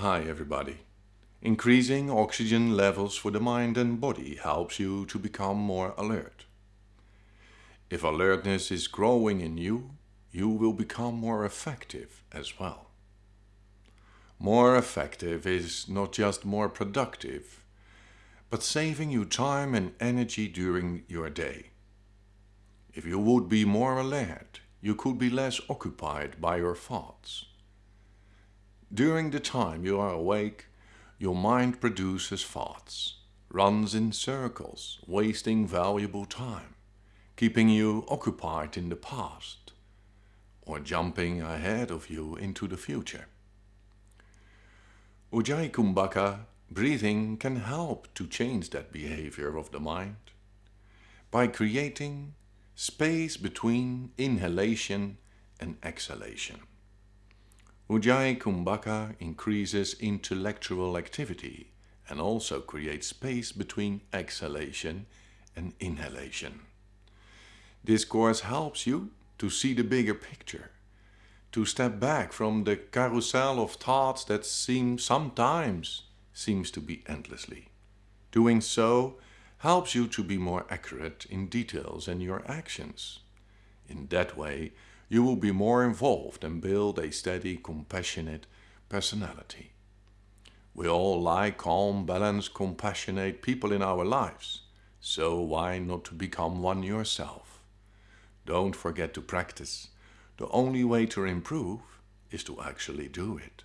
Hi everybody. Increasing oxygen levels for the mind and body helps you to become more alert. If alertness is growing in you, you will become more effective as well. More effective is not just more productive, but saving you time and energy during your day. If you would be more alert, you could be less occupied by your thoughts. During the time you are awake, your mind produces thoughts, runs in circles, wasting valuable time, keeping you occupied in the past, or jumping ahead of you into the future. Ujjayi Kumbhaka breathing can help to change that behavior of the mind by creating space between inhalation and exhalation. Ujjayi Kumbhaka increases intellectual activity and also creates space between exhalation and inhalation. This course helps you to see the bigger picture, to step back from the carousel of thoughts that seem sometimes seems to be endlessly. Doing so helps you to be more accurate in details and your actions. In that way, you will be more involved and build a steady, compassionate personality. We all like calm, balanced, compassionate people in our lives, so why not to become one yourself? Don't forget to practice. The only way to improve is to actually do it.